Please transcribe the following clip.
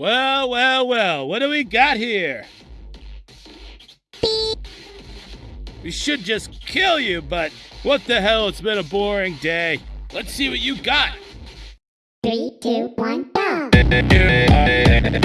Well, well, well, what do we got here? We should just kill you, but what the hell, it's been a boring day. Let's see what you got. Three, two, one, go!